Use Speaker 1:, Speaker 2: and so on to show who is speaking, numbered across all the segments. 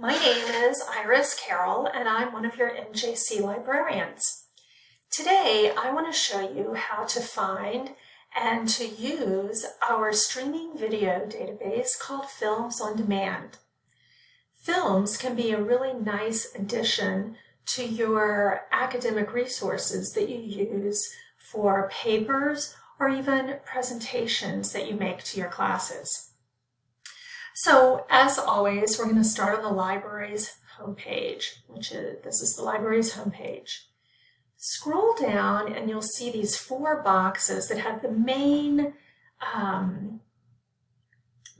Speaker 1: My name is Iris Carroll and I'm one of your MJC librarians. Today I want to show you how to find and to use our streaming video database called Films on Demand. Films can be a really nice addition to your academic resources that you use for papers or even presentations that you make to your classes. So as always, we're going to start on the library's homepage, which is, this is the library's homepage. Scroll down and you'll see these four boxes that have the main um,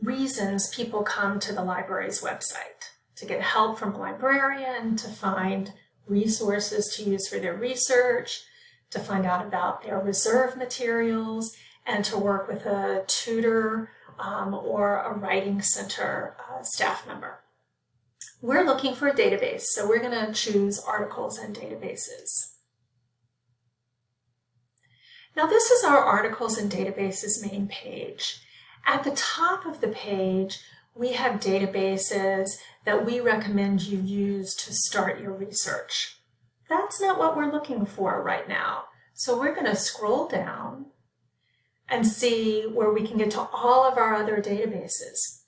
Speaker 1: reasons people come to the library's website. To get help from a librarian, to find resources to use for their research, to find out about their reserve materials, and to work with a tutor um, or a writing center uh, staff member. We're looking for a database, so we're going to choose articles and databases. Now this is our articles and databases main page. At the top of the page, we have databases that we recommend you use to start your research. That's not what we're looking for right now. So we're going to scroll down and see where we can get to all of our other databases.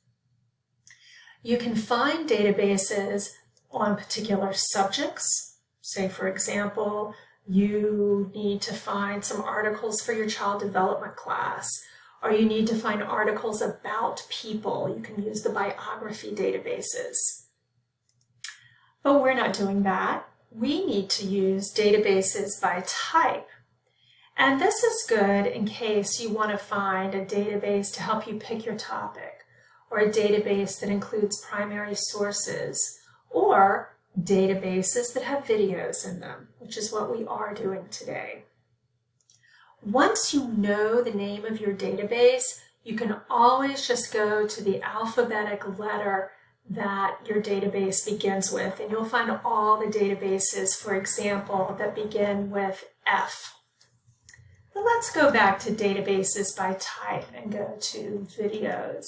Speaker 1: You can find databases on particular subjects. Say, for example, you need to find some articles for your child development class, or you need to find articles about people. You can use the biography databases. But we're not doing that we need to use databases by type. And this is good in case you want to find a database to help you pick your topic, or a database that includes primary sources, or databases that have videos in them, which is what we are doing today. Once you know the name of your database, you can always just go to the alphabetic letter that your database begins with. And you'll find all the databases, for example, that begin with F. But let's go back to databases by type and go to videos.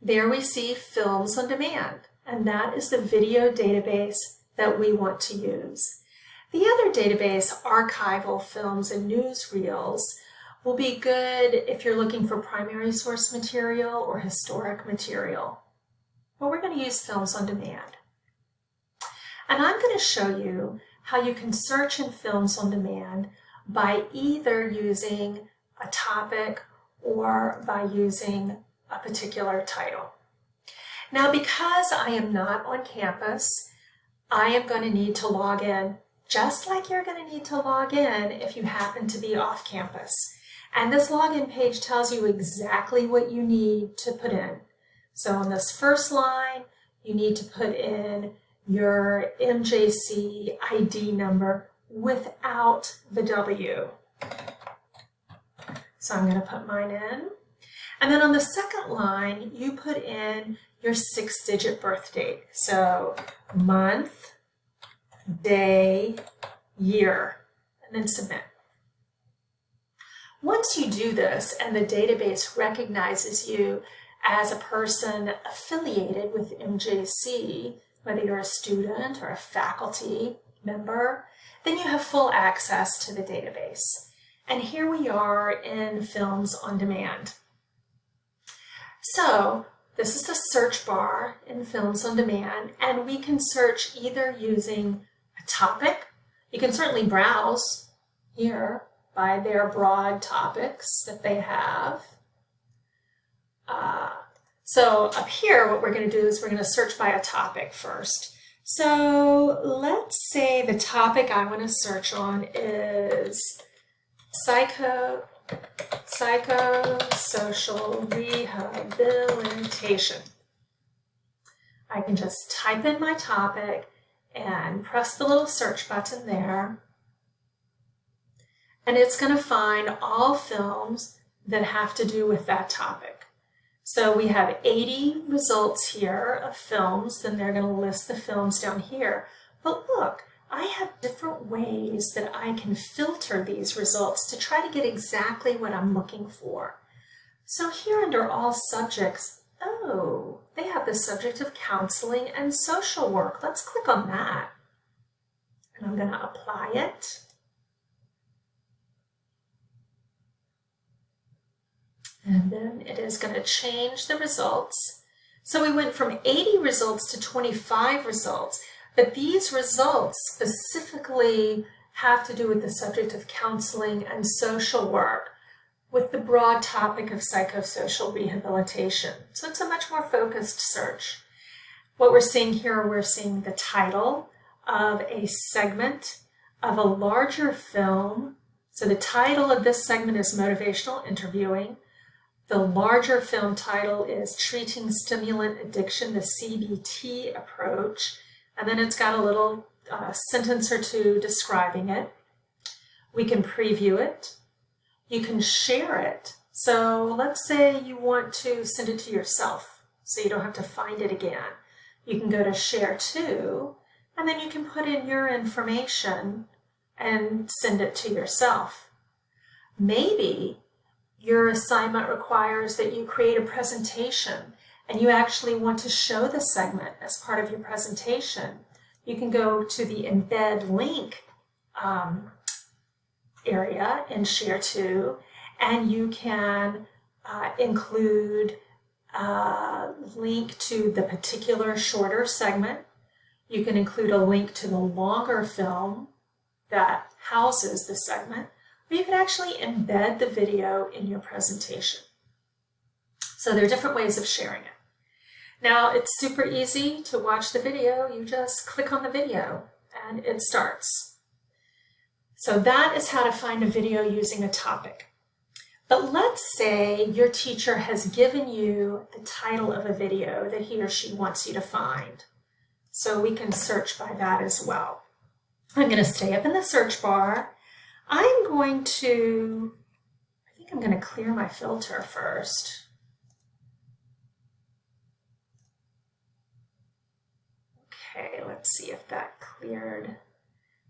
Speaker 1: There we see Films on Demand, and that is the video database that we want to use. The other database, Archival Films and Newsreels, will be good if you're looking for primary source material or historic material. But we're going to use Films on Demand. And I'm going to show you how you can search in Films on Demand by either using a topic or by using a particular title. Now, because I am not on campus, I am going to need to log in just like you're going to need to log in if you happen to be off campus. And this login page tells you exactly what you need to put in. So on this first line, you need to put in your MJC ID number without the W. So I'm going to put mine in. And then on the second line, you put in your six-digit birth date. So month, day, year, and then submit. Once you do this and the database recognizes you as a person affiliated with MJC, whether you're a student or a faculty member, then you have full access to the database. And here we are in Films on Demand. So this is the search bar in Films on Demand, and we can search either using a topic. You can certainly browse here by their broad topics that they have. Uh, so up here, what we're going to do is we're going to search by a topic first. So let's say the topic I want to search on is psycho, psychosocial rehabilitation. I can just type in my topic and press the little search button there and it's going to find all films that have to do with that topic. So we have 80 results here of films, then they're going to list the films down here. But look, I have different ways that I can filter these results to try to get exactly what I'm looking for. So here under all subjects, oh, they have the subject of counseling and social work. Let's click on that. And I'm going to apply it. And then it is going to change the results. So we went from 80 results to 25 results, but these results specifically have to do with the subject of counseling and social work with the broad topic of psychosocial rehabilitation. So it's a much more focused search. What we're seeing here, we're seeing the title of a segment of a larger film. So the title of this segment is Motivational Interviewing. The larger film title is Treating Stimulant Addiction, the CBT Approach. And then it's got a little uh, sentence or two describing it. We can preview it. You can share it. So let's say you want to send it to yourself so you don't have to find it again. You can go to share to, and then you can put in your information and send it to yourself. Maybe your assignment requires that you create a presentation and you actually want to show the segment as part of your presentation, you can go to the embed link um, area in Share To, and you can uh, include a link to the particular shorter segment. You can include a link to the longer film that houses the segment, or you can actually embed the video in your presentation. So there are different ways of sharing it. Now it's super easy to watch the video. You just click on the video and it starts. So that is how to find a video using a topic. But let's say your teacher has given you the title of a video that he or she wants you to find. So we can search by that as well. I'm going to stay up in the search bar. I'm going to, I think I'm going to clear my filter first. Okay, let's see if that cleared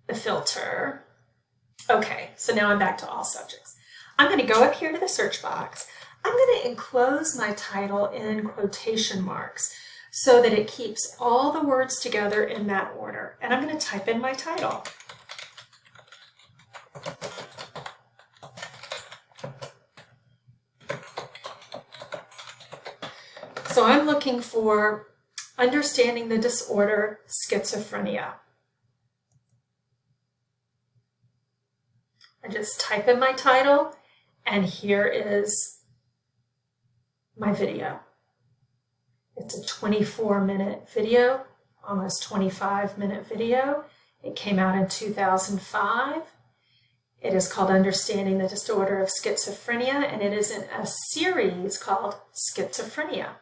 Speaker 1: the filter. Okay, so now I'm back to all subjects. I'm going to go up here to the search box. I'm going to enclose my title in quotation marks so that it keeps all the words together in that order. And I'm going to type in my title. So I'm looking for understanding the disorder schizophrenia. I just type in my title and here is my video. It's a 24 minute video, almost 25 minute video. It came out in 2005. It is called Understanding the Disorder of Schizophrenia, and it is in a series called Schizophrenia.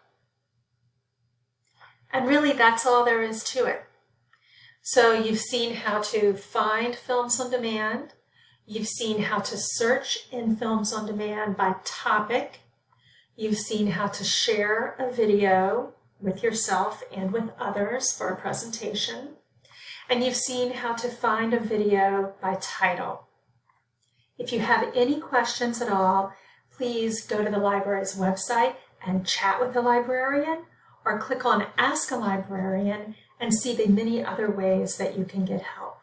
Speaker 1: And really, that's all there is to it. So you've seen how to find films on demand, You've seen how to search in Films on Demand by topic. You've seen how to share a video with yourself and with others for a presentation. And you've seen how to find a video by title. If you have any questions at all, please go to the library's website and chat with a librarian or click on Ask a Librarian and see the many other ways that you can get help.